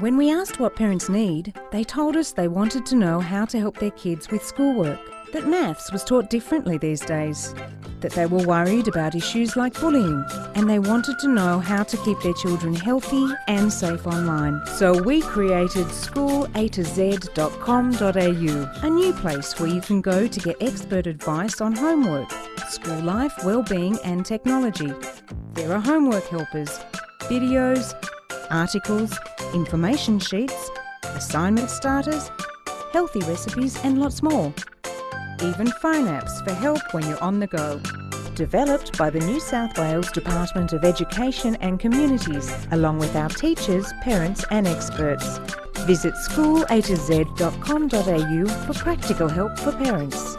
When we asked what parents need, they told us they wanted to know how to help their kids with schoolwork, that maths was taught differently these days, that they were worried about issues like bullying, and they wanted to know how to keep their children healthy and safe online. So we created schoolatoz.com.au, a new place where you can go to get expert advice on homework, school life, well-being and technology. There are homework helpers, videos, articles, information sheets, assignment starters, healthy recipes and lots more. Even phone apps for help when you're on the go. Developed by the New South Wales Department of Education and Communities, along with our teachers, parents and experts. Visit schoolatoz.com.au for practical help for parents.